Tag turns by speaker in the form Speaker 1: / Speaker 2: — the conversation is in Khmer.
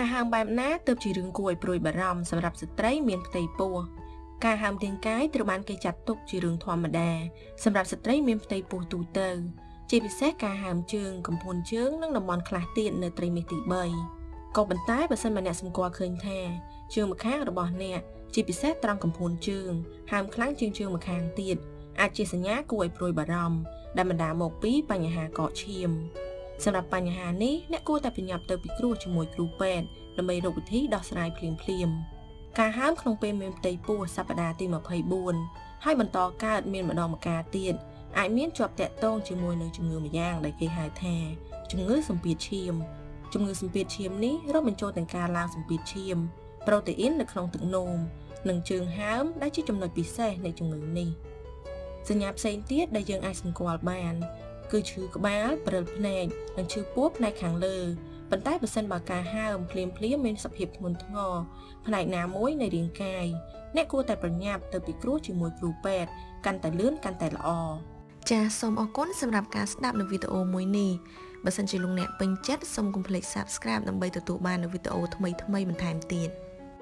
Speaker 1: ការហើមបែបណាទើបជារឿងគួរឲ្យព្រួយបារម្ភសម្រាប់ស្ត្រីមានផ្ទៃពោះការហើមរាងកាយត្រូវបានគេចាត់ទុកជារឿងធម្មតាសម្រាប់ស្ត្រីមានផ្ទៃពោះទូទៅ ជាពិសេសការហើមជើងកំពង់ជើងនិងតំបន់ខ្លះទៀតនៅត្រីមាសទី3ក៏ប៉ុន្តែបើសិនបើអ្នកសម្គាល់ឃើញថាជើងម្ខាងរបស់អ្នកជាពិសេសត្រង់កំពង់ជើងហើមខ្លាំងជាងជើងម្ខាងទៀតអាចជាសញ្ញាគួរឲ្យព្រួយបារម្ភដែលបណ្ដាលមកពីបញ្ហាកកឈាម សម្រាប់បញ្ហានេះអ្នកគួរតែប្រញាប់ទៅពិគ្រោះជាមួយគ្រូពេទ្យដើម្បីរកវិធីដោះស្រាយភ្លាមភ្លាមការហើមក្នុងពេលមានផ្ទៃពោះសប្តាហ៍ទី24ហើយបន្តកើតមានម្ដងម្កាលទៀតអាចមានជាប់តាក់ទងជាមួយនឹងជំងឺម្យ៉ាងដែលគេហៅថាជំងឺសម្ពាធឈាមជំងឺសម្ពាធឈាមនេះរាប់បញ្ចូលទាំងការឡើងសម្ពាធឈាមប្រូតេអ៊ីននៅក្នុងទឹកនោមនិងជើងហើមដែលជាចំណុចពិសេសនៃជំងឺនេះសញ្ញាផ្សេងទៀតដែលយើងអាចសម្គាល់បាន គឺឈឺក្បាលព្រិលភ្នែកនិងឈឺពោះផ្នែកខាងលើប៉ុន្តែបើសិនបើការហើមភ្លាមភ្លាមមានសភាពធ្ងន់ធ្ងរផ្នែកណាមួយនៃរាងកាយអ្នកគួរតែប្រញាប់ទៅពិគ្រោះជាមួយគ្រូពេទ្យកាន់តែលឿនកាន់តែល្អចាសសូមអរគុណសម្រាប់ការស្ដាប់នៅវីដេអូមួយនេះបើសិនជាលោកអ្នកពេញចិត្តសូមកុំភ្លេច Subscribe ដើម្បីទទួលបាននូវវីដេអូថ្មីៗបន្ថែមទៀត